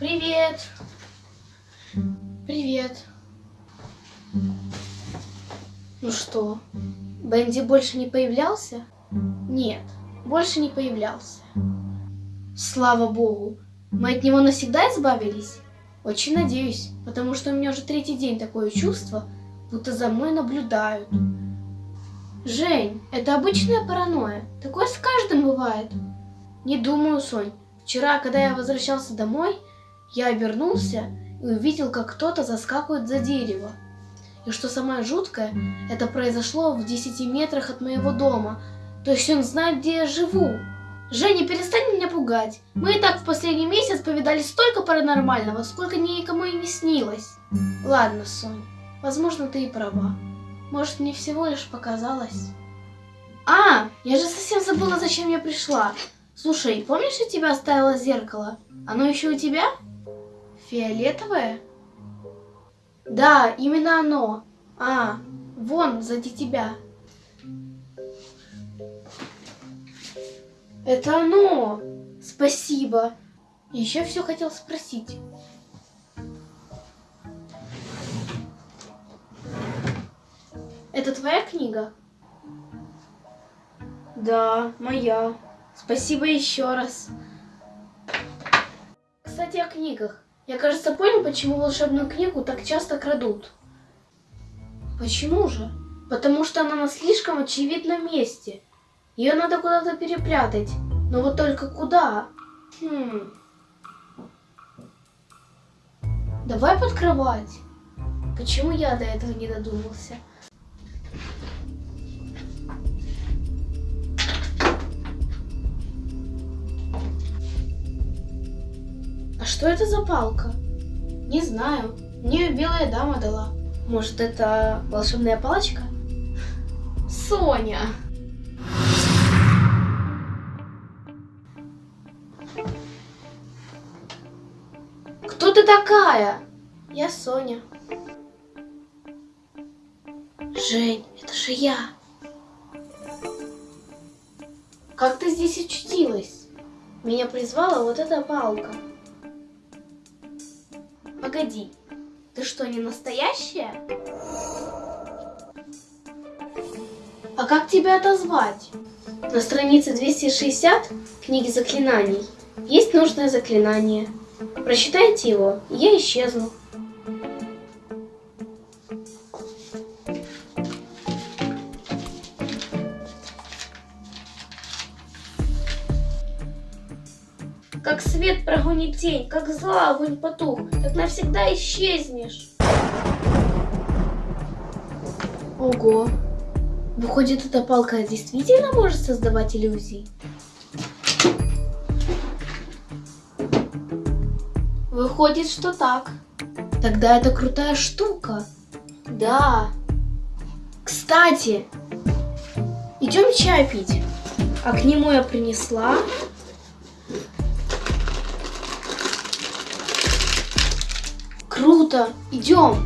Привет. Привет. Ну что, Бенди больше не появлялся? Нет, больше не появлялся. Слава богу, мы от него навсегда избавились? Очень надеюсь, потому что у меня уже третий день такое чувство, будто за мной наблюдают. Жень, это обычная паранойя. Такое с каждым бывает. Не думаю, Сонь. Вчера, когда я возвращался домой, я обернулся и увидел, как кто-то заскакивает за дерево. И что самое жуткое, это произошло в 10 метрах от моего дома. То есть он знает, где я живу. Женя, перестань меня пугать. Мы и так в последний месяц повидали столько паранормального, сколько никому и не снилось. Ладно, Сонь, возможно, ты и права. Может, мне всего лишь показалось. А, я же совсем забыла, зачем я пришла. Слушай, помнишь, я тебя оставила зеркало? Оно еще у тебя? Фиолетовое? Да, именно оно. А, вон, сзади тебя. Это оно! Спасибо. Еще все хотел спросить. Это твоя книга? Да, моя. Спасибо еще раз. Кстати, о книгах. Я, кажется, понял, почему волшебную книгу так часто крадут. Почему же? Потому что она на слишком очевидном месте. Ее надо куда-то перепрятать. Но вот только куда? Хм. Давай под кровать. Почему я до этого не додумался? Что это за палка? Не знаю. Мне белая дама дала. Может, это волшебная палочка? Соня! Кто ты такая? Я Соня. Жень, это же я. Как ты здесь очутилась? Меня призвала вот эта палка. Погоди, ты что, не настоящая? А как тебя отозвать? На странице 260 книги заклинаний есть нужное заклинание. Прочитайте его, и я исчезну. Как свет прогонит тень, как зла огонь потух, так навсегда исчезнешь. Ого. Выходит, эта палка действительно может создавать иллюзии? Выходит, что так. Тогда это крутая штука. Да. Кстати, идем чай пить. А к нему я принесла Круто! Идем!